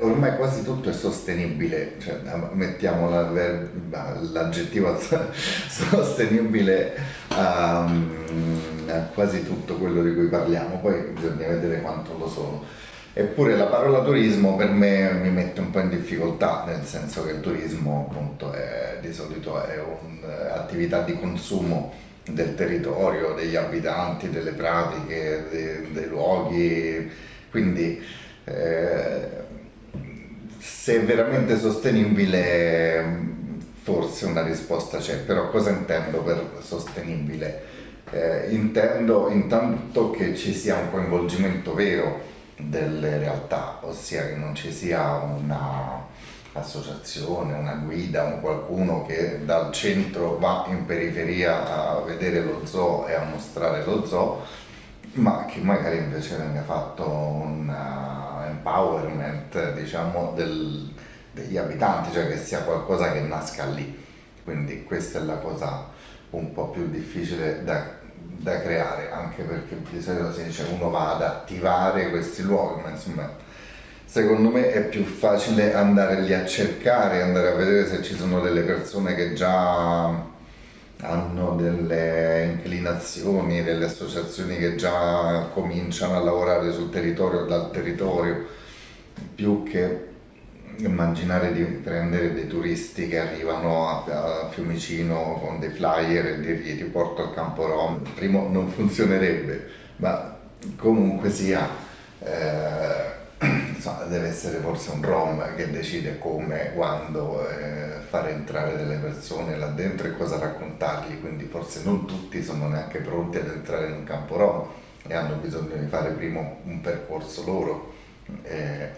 Ormai quasi tutto è sostenibile, cioè, mettiamo l'aggettivo sostenibile a, quasi tutto quello di cui parliamo, poi bisogna vedere quanto lo sono. Eppure la parola turismo per me mi mette un po' in difficoltà, nel senso che il turismo appunto è, di solito è un'attività di consumo del territorio, degli abitanti, delle pratiche, dei, dei luoghi, quindi eh, se è veramente sostenibile forse una risposta c'è, però cosa intendo per sostenibile? Eh, intendo intanto che ci sia un coinvolgimento vero delle realtà, ossia che non ci sia una associazione, una guida, un qualcuno che dal centro va in periferia a vedere lo zoo e a mostrare lo zoo, ma che magari invece venga fatto un empowerment diciamo, del, degli abitanti, cioè che sia qualcosa che nasca lì. Quindi questa è la cosa un po' più difficile da, da creare, anche perché di solito si dice uno va ad attivare questi luoghi, ma insomma secondo me è più facile andare lì a cercare, andare a vedere se ci sono delle persone che già hanno delle inclinazioni, delle associazioni che già cominciano a lavorare sul territorio, dal territorio, più che immaginare di prendere dei turisti che arrivano a, a Fiumicino con dei flyer e dirgli ti porto al campo rom. Primo non funzionerebbe, ma comunque sia eh, insomma, deve essere forse un rom che decide come, quando eh, fare entrare delle persone là dentro e cosa raccontargli, quindi forse non tutti sono neanche pronti ad entrare in un campo rom e hanno bisogno di fare prima un percorso loro. Eh,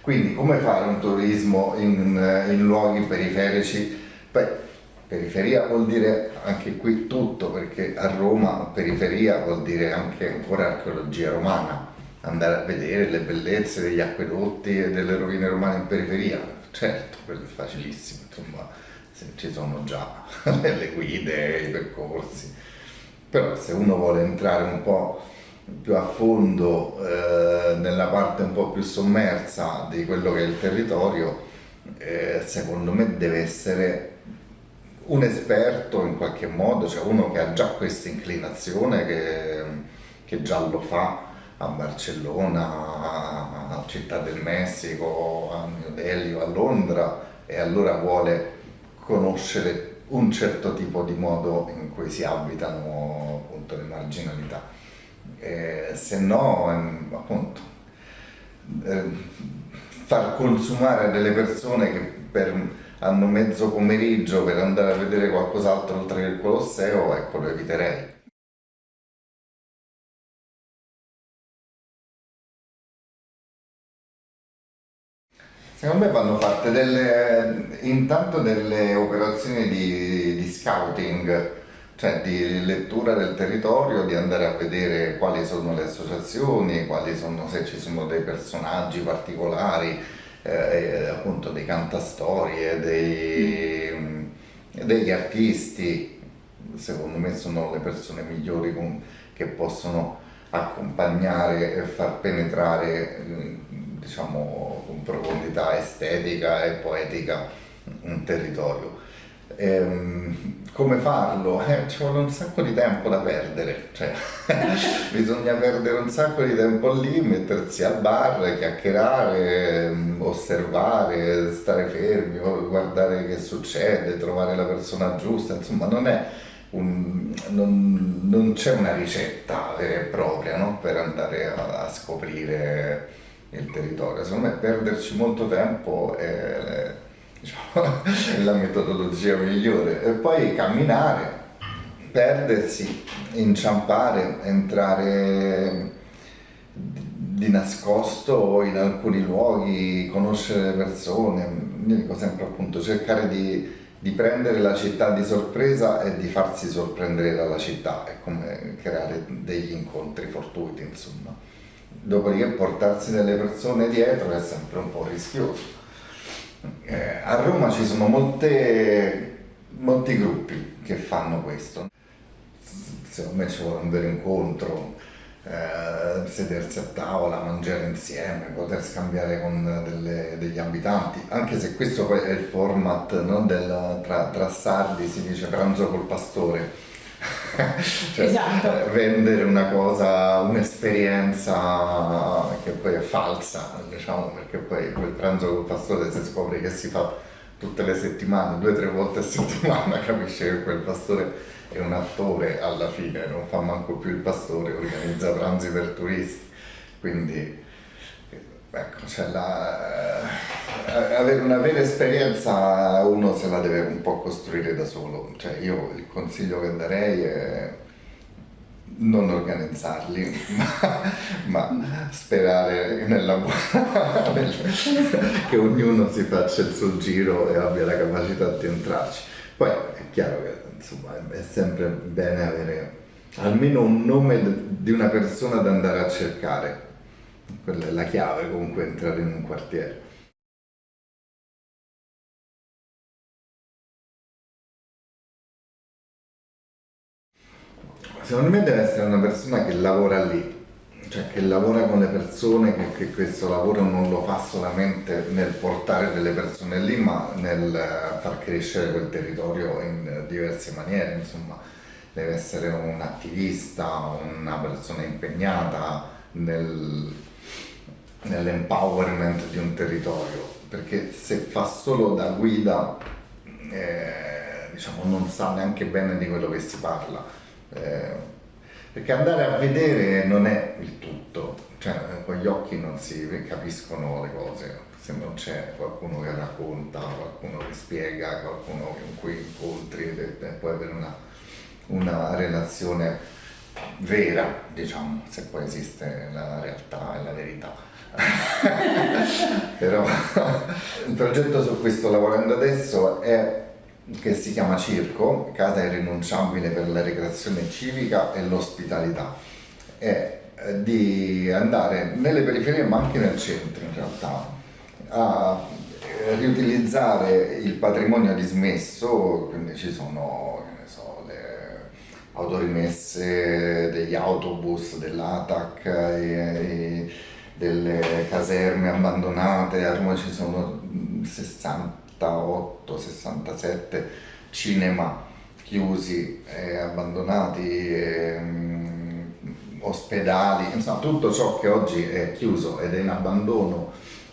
quindi come fare un turismo in, in luoghi periferici? Beh, periferia vuol dire anche qui tutto, perché a Roma periferia vuol dire anche ancora archeologia romana, andare a vedere le bellezze degli acquedotti e delle rovine romane in periferia, certo, quello è facilissimo, insomma, ci sono già le guide, i percorsi, però se uno vuole entrare un po' più a fondo eh, nella parte un po' più sommersa di quello che è il territorio, eh, secondo me deve essere un esperto in qualche modo, cioè uno che ha già questa inclinazione, che, che già lo fa a Barcellona, a Città del Messico, a New Delhi o a Londra e allora vuole conoscere un certo tipo di modo in cui si abitano appunto le marginalità eh, se no ehm, appunto eh, far consumare delle persone che per, hanno mezzo pomeriggio per andare a vedere qualcos'altro oltre che il Colosseo, ecco lo eviterei. Secondo me vanno fatte delle, intanto delle operazioni di, di scouting cioè di lettura del territorio, di andare a vedere quali sono le associazioni, sono, se ci sono dei personaggi particolari, eh, appunto dei cantastorie, dei, degli artisti, secondo me sono le persone migliori con, che possono accompagnare e far penetrare diciamo, profondità estetica e poetica un territorio. Ehm, come farlo? Eh, ci vuole un sacco di tempo da perdere, cioè, bisogna perdere un sacco di tempo lì, mettersi al bar, chiacchierare, mm, osservare, stare fermi, guardare che succede, trovare la persona giusta, insomma non è un, non, non c'è una ricetta vera e propria no? per andare a, a, scoprire il territorio, secondo me perderci molto tempo è diciamo, la metodologia migliore. E poi camminare, perdersi, inciampare, entrare di nascosto in alcuni luoghi, conoscere persone, io dico sempre appunto cercare di, di, prendere la città di sorpresa e di farsi sorprendere dalla città, è come creare degli incontri fortuiti insomma. Dopodiché portarsi delle persone dietro è sempre un po' rischioso eh, a Roma ci sono molte, molti gruppi che fanno questo. Secondo me ci vuole un vero incontro, eh, sedersi a tavola, mangiare insieme, poter scambiare con delle, degli abitanti, anche se questo è il format no, del, tra, tra sardi, si dice pranzo col pastore. Cioè, esatto. vendere una cosa, un'esperienza che poi è falsa, diciamo, perché poi quel pranzo col pastore si scopre che si fa tutte le settimane, due o tre volte a settimana, capisce che quel pastore è un attore alla fine, non fa manco più il pastore, organizza pranzi per turisti, quindi ecco, cioè la, eh, avere una vera esperienza uno se la deve un po' costruire da solo, cioè io il consiglio che darei è non organizzarli, ma, ma sperare nella buona, che ognuno si faccia il suo giro e abbia la capacità di entrarci. Poi è chiaro che insomma, è sempre bene avere almeno un nome di una persona da andare a cercare. Quella è la chiave comunque entrare in un quartiere. Secondo me deve essere una persona che lavora lì, cioè che lavora con le persone, che, che, questo lavoro non lo fa solamente nel portare delle persone lì, ma nel far crescere quel territorio in diverse maniere, insomma, deve essere un attivista, una persona impegnata nel, nell'empowerment di un territorio, perché se fa solo da guida, eh, diciamo, non sa neanche bene di quello che si parla. Eh, perché andare a vedere non è il tutto, cioè con gli occhi non si capiscono le cose, se non c'è qualcuno che racconta, qualcuno che spiega, qualcuno con cui incontri e puoi avere una, una relazione vera, diciamo, se poi esiste la realtà e la verità. Però il progetto su cui sto lavorando adesso è che si chiama Circo, casa irrinunciabile per la ricreazione civica e l'ospitalità, è eh, di andare nelle periferie ma anche nel centro in realtà a eh, riutilizzare il patrimonio dismesso, quindi ci sono autorimesse degli autobus dell'ATAC, delle caserme abbandonate, a Roma ci sono 60 68, 67 cinema chiusi e abbandonati, e, um, ospedali, insomma tutto ciò che oggi è chiuso ed è in abbandono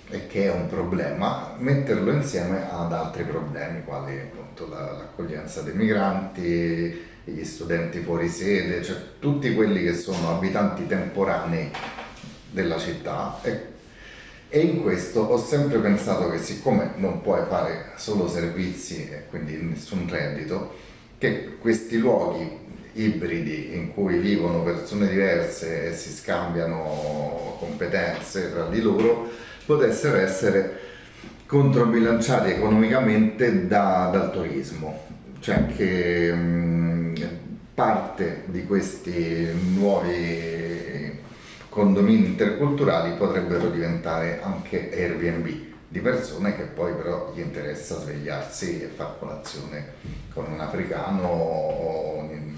e che è un problema, metterlo insieme ad altri problemi quali appunto l'accoglienza dei migranti, gli studenti fuori sede, cioè tutti quelli che sono abitanti temporanei della città. E e in questo ho sempre pensato che siccome non puoi fare solo servizi e quindi nessun reddito, che questi luoghi ibridi in cui vivono persone diverse e si scambiano competenze tra di loro potessero essere controbilanciati economicamente da, dal turismo, cioè che mh, parte di questi nuovi condomini interculturali potrebbero diventare anche Airbnb di persone che poi però gli interessa svegliarsi e fare colazione con un africano o, un,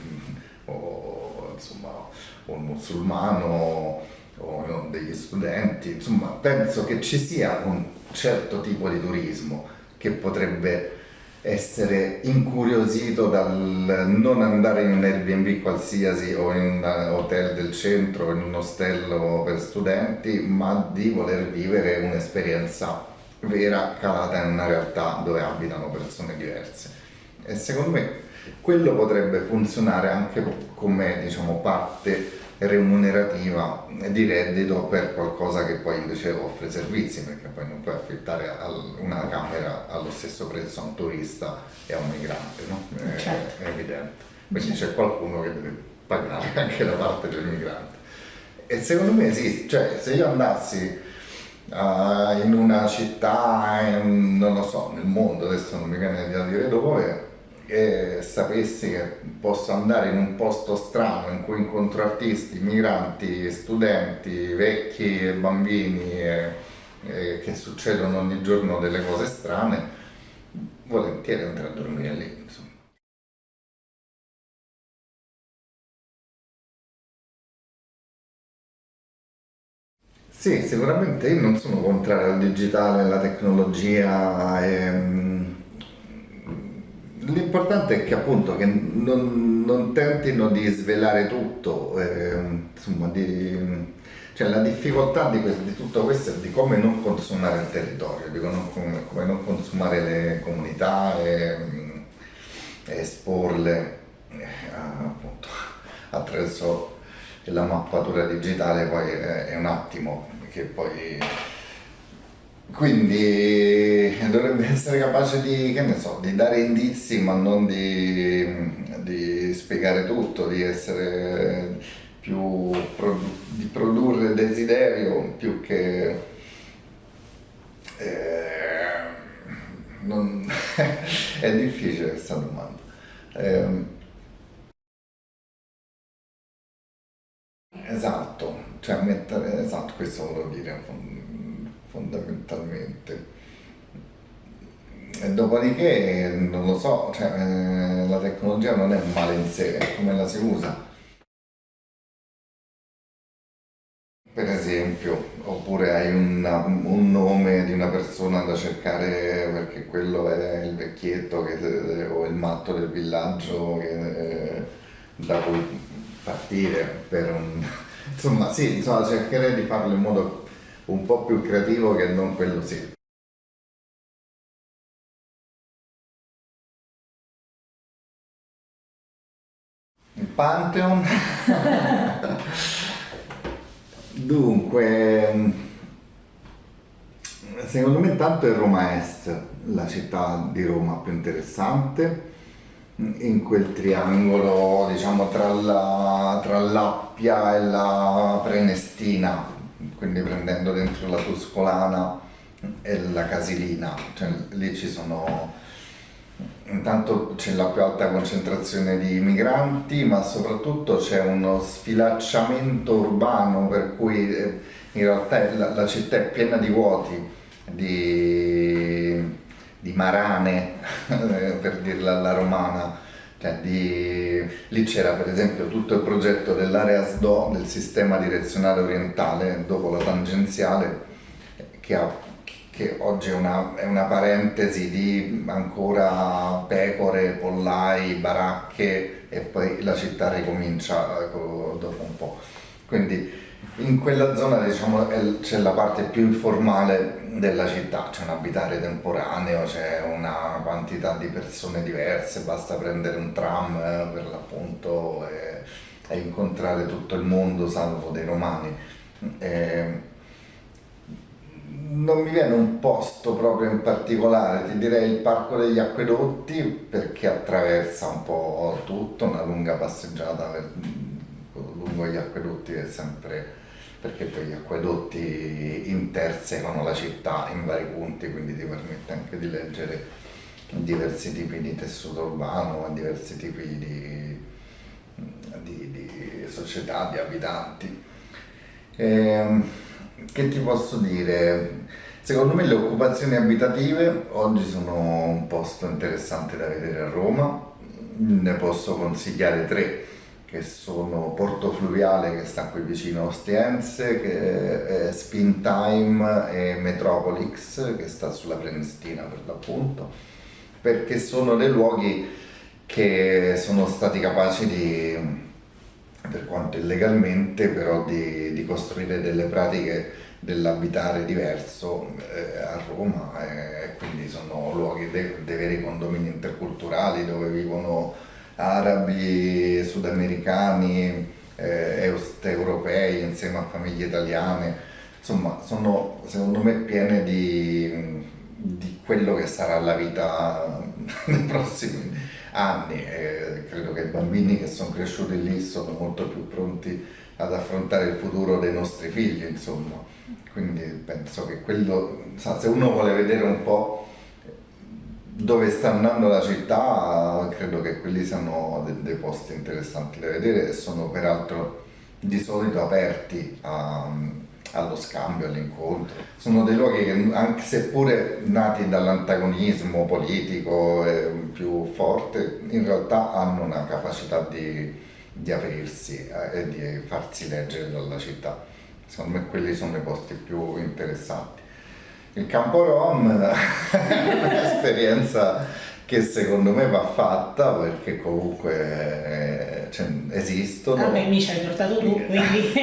o insomma, un musulmano o degli studenti, insomma penso che ci sia un certo tipo di turismo che potrebbe essere incuriosito dal non andare in un Airbnb qualsiasi o in un hotel del centro o in un ostello per studenti, ma di voler vivere un'esperienza vera calata in una realtà dove abitano persone diverse. E secondo me quello potrebbe funzionare anche come diciamo, parte remunerativa di reddito per qualcosa che poi invece offre servizi, perché poi non puoi affittare una camera allo stesso prezzo a un turista e a un migrante, no? è, certo. è, evidente. Quindi certo. c'è qualcuno che deve pagare anche la parte del migrante. E secondo me esiste, cioè se io andassi uh, in una città, in, non lo so, nel mondo, adesso non mi viene da dire dove, e sapessi che posso andare in un posto strano in cui incontro artisti, migranti, studenti, vecchi e bambini e, e che succedono ogni giorno delle cose strane, volentieri andrei a dormire lì. Insomma. Sì, sicuramente io non sono contrario al digitale, alla tecnologia. Ehm, L'importante è che appunto che non, non tentino di svelare tutto, ehm, insomma, di, cioè la difficoltà di, questo- di tutto questo è di come non consumare il territorio, di come, come- non consumare le comunità e, e esporle eh, appunto attraverso la mappatura digitale poi è, è un attimo che poi quindi dovrebbe essere capace di, che ne so, di dare indizi ma non di, di spiegare tutto, di essere più di produrre desiderio più che eh, non- è difficile questa domanda. Ehm, esatto, cioè mettere, esatto, questo volevo dire fondamentalmente. E dopodiché, non lo so, cioè, eh, la tecnologia non è un male in sé, è come la si usa. Per esempio, oppure hai una- un nome di una persona da cercare perché quello è il vecchietto che- o il matto del villaggio che- da cui partire per un... Insomma, sì, insomma, cercherei di farlo in modo un po' più creativo che non quello sì. Il Pantheon. Dunque, secondo me intanto è Roma Est, la città di Roma più interessante, in quel triangolo, diciamo, tra la, l'Appia e la Prenestina, quindi prendendo dentro la Tuscolana e la Casilina, cioè lì ci sono Intanto c'è la più alta concentrazione di migranti, ma soprattutto c'è uno sfilacciamento urbano per cui eh, in realtà la, la città è piena di vuoti, di, di marane, per dirla alla romana. Di- Lì c'era per esempio tutto il progetto dell'area SDO, del sistema direzionale orientale, dopo la tangenziale, che, ha- che oggi è una, è una parentesi di ancora pecore, pollai, baracche e poi la città ricomincia eh, co- dopo un po'. Quindi in quella zona diciamo, c'è la parte più informale della città, c'è un abitare temporaneo, c'è una quantità di persone diverse, basta prendere un tram eh, per l'appunto e, e incontrare tutto il mondo, salvo dei romani. E- non mi viene un posto proprio in particolare, ti direi il Parco degli Acquedotti perché attraversa un po' tutto, una lunga passeggiata per- lungo gli acquedotti è sempre perché poi gli acquedotti intersecano la città in vari punti, quindi ti permette anche di leggere diversi tipi di tessuto urbano, diversi tipi di, di- di società, di abitanti. Ehm, che ti posso dire? Secondo me le occupazioni abitative oggi sono un posto interessante da vedere a Roma, ne posso consigliare tre, che sono Porto Fluviale che sta qui vicino a Ostiense, che Spin Time e Metropolix che sta sulla Prenestina per l'appunto, perché sono dei luoghi che sono stati capaci di per quanto illegalmente, però di, di costruire delle pratiche dell'abitare diverso eh, a Roma e quindi sono luoghi de- dei veri condomini interculturali dove vivono arabi, sudamericani, eh, europei insieme a famiglie italiane, insomma sono secondo me piene di, di quello che sarà la vita nei prossimi anni e credo che i bambini che sono cresciuti lì sono molto più pronti ad affrontare il futuro dei nostri figli, insomma. Quindi penso che quello, sa, se uno vuole vedere un po' dove sta andando la città, credo che quelli siano de- dei posti interessanti da vedere e sono peraltro di solito aperti a- allo scambio, all'incontro. Sono dei luoghi che, anche seppure nati dall'antagonismo politico più forte, in realtà hanno una capacità di, di aprirsi eh, e di farsi leggere dalla città. secondo me quelli sono i posti più interessanti. Il campo Rom è un'esperienza che secondo me va fatta perché comunque cioè, esistono. Vabbè, mi ci hai portato tu, quindi...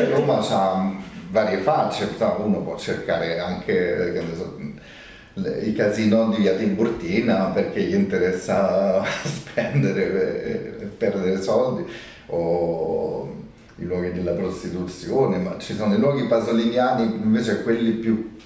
Roma ha varie facce, uno può cercare anche i casino di via Tiburtina perché gli interessa spendere e perdere soldi o i luoghi della prostituzione, ma ci sono i luoghi pasoliniani invece quelli più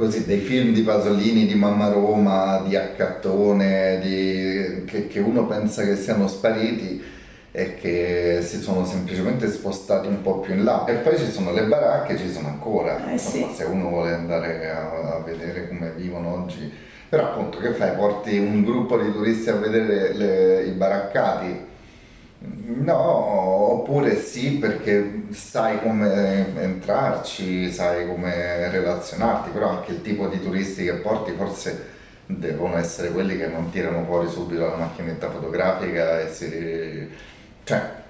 così dei film di Pasolini, di Mamma Roma, di Accattone, di, che, che, uno pensa che siano spariti e che si sono semplicemente spostati un po' più in là. E poi ci sono le baracche, ci sono ancora, eh sì. se uno vuole andare a, a, vedere come vivono oggi. Però appunto che fai? Porti un gruppo di turisti a vedere le, i baraccati? No, oppure sì perché sai come entrarci, sai come relazionarti, però anche il tipo di turisti che porti forse devono essere quelli che non tirano fuori subito la macchinetta fotografica e si... cioè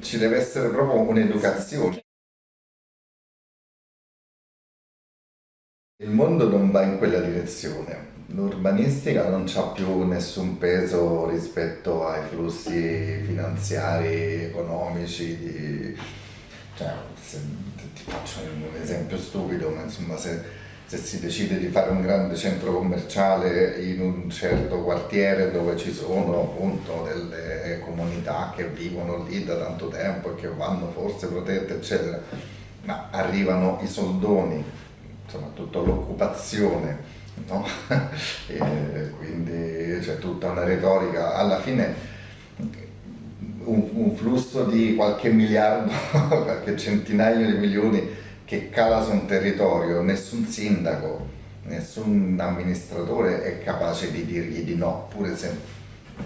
ci deve essere proprio un'educazione. Il mondo non va in quella direzione L'urbanistica non ha più nessun peso rispetto ai flussi finanziari, economici, di... cioè, se, ti faccio un esempio stupido, ma insomma se, se si decide di fare un grande centro commerciale in un certo quartiere dove ci sono appunto delle comunità che vivono lì da tanto tempo e che vanno forse protette eccetera, ma arrivano i soldoni, insomma tutta l'occupazione no? quindi c'è tutta una retorica, alla fine un, un, flusso di qualche miliardo, qualche centinaio di milioni che cala su un territorio, nessun sindaco, nessun amministratore è capace di dirgli di no, pure se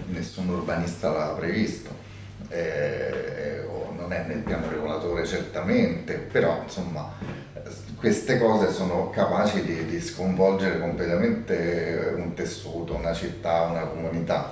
nessun urbanista l'ha previsto. Eh, non è nel piano regolatore certamente, però insomma queste cose sono capaci di, di, sconvolgere completamente un tessuto, una città, una comunità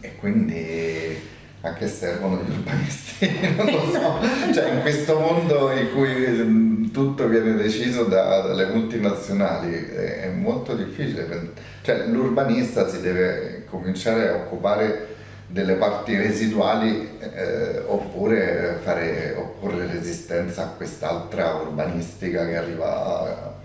e quindi a che servono gli urbanisti? non lo so, cioè in questo mondo in cui mm, tutto viene deciso da, dalle multinazionali è, molto difficile, cioè l'urbanista si deve cominciare a occupare delle parti residuali eh, oppure fare, opporre resistenza a quest'altra urbanistica che arriva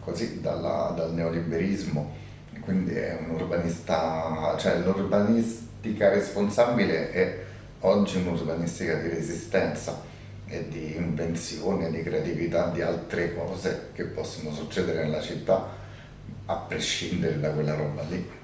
così dalla, dal neoliberismo. Quindi è un urbanista, cioè l'urbanistica responsabile è oggi un'urbanistica di resistenza e di invenzione, di creatività, di altre cose che possono succedere nella città a prescindere da quella roba lì.